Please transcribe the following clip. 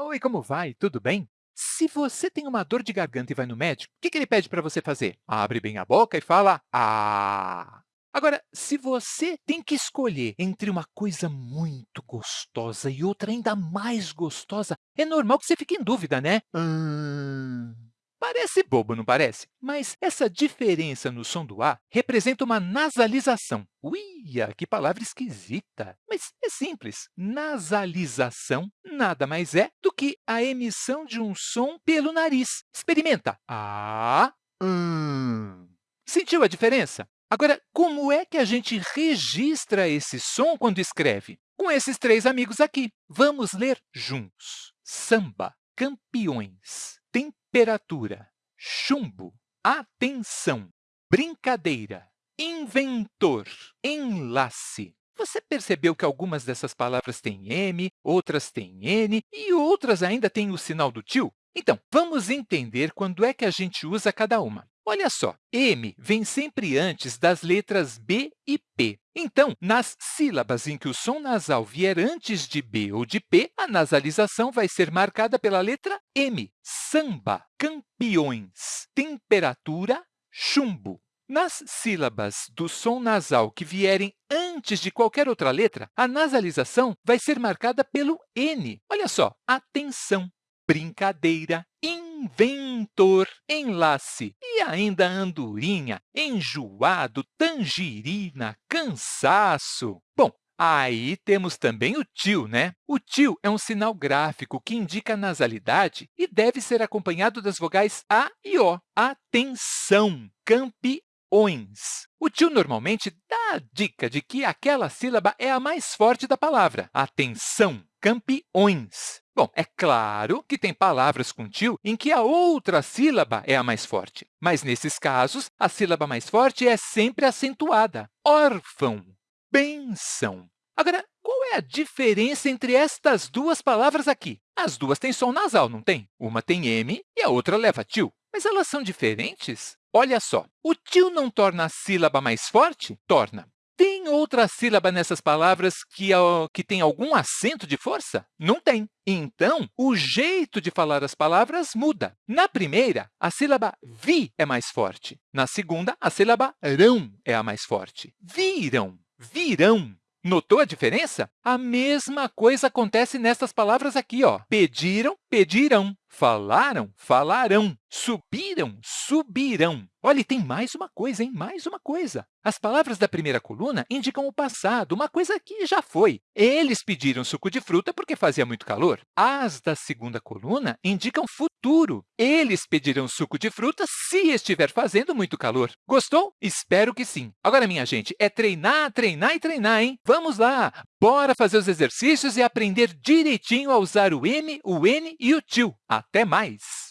Oi, como vai? Tudo bem? Se você tem uma dor de garganta e vai no médico, o que, ele pede para você fazer? Abre bem a boca e fala ah. Agora, se você tem que escolher entre uma coisa muito gostosa e outra ainda mais gostosa, é normal que você fique em dúvida, né? Hum... Parece bobo, não parece? Mas essa diferença no som do A representa uma nasalização. Uia, que palavra esquisita! Mas é simples. Nasalização nada mais é do que a emissão de um som pelo nariz. Experimenta. A, hum. Sentiu a diferença? Agora, como é que a gente registra esse som quando escreve? Com esses três amigos aqui. Vamos ler juntos. Samba, campeões, temperatura, chumbo, atenção, brincadeira, inventor, enlace. Você percebeu que algumas dessas palavras têm M, outras têm N e outras ainda têm o sinal do tio? Então, vamos entender quando é que a gente usa cada uma. Olha só, M vem sempre antes das letras B e P. Então, nas sílabas em que o som nasal vier antes de B ou de P, a nasalização vai ser marcada pela letra M. Samba, campeões, temperatura, chumbo. Nas sílabas do som nasal que vierem antes de qualquer outra letra, a nasalização vai ser marcada pelo N. Olha só, atenção, brincadeira, inventor, enlace e ainda andorinha, enjoado, tangerina, cansaço. Bom, Aí temos também o tio, né? O tio é um sinal gráfico que indica nasalidade e deve ser acompanhado das vogais A e O. Atenção, campeões! O tio normalmente dá a dica de que aquela sílaba é a mais forte da palavra. Atenção, campeões! Bom, é claro que tem palavras com tio em que a outra sílaba é a mais forte, mas nesses casos, a sílaba mais forte é sempre acentuada. Órfão, benção. Agora, qual é a diferença entre estas duas palavras aqui? As duas têm som nasal, não tem? Uma tem M e a outra leva tio. Mas elas são diferentes? Olha só, o tio não torna a sílaba mais forte? Torna. Tem outra sílaba nessas palavras que, que tem algum acento de força? Não tem. Então, o jeito de falar as palavras muda. Na primeira, a sílaba vi é mais forte. Na segunda, a sílaba rão é a mais forte. Viram, virão. Notou a diferença? A mesma coisa acontece nessas palavras aqui. Ó. Pediram, pedirão. Falaram, falarão. Subiram, subirão. Olha, tem mais uma coisa, hein? Mais uma coisa. As palavras da primeira coluna indicam o passado, uma coisa que já foi. Eles pediram suco de fruta porque fazia muito calor. As da segunda coluna indicam futuro. Eles pedirão suco de fruta se estiver fazendo muito calor. Gostou? Espero que sim. Agora, minha gente, é treinar, treinar e treinar, hein? Vamos lá! Bora fazer os exercícios e aprender direitinho a usar o M, o N e o tio. Até mais!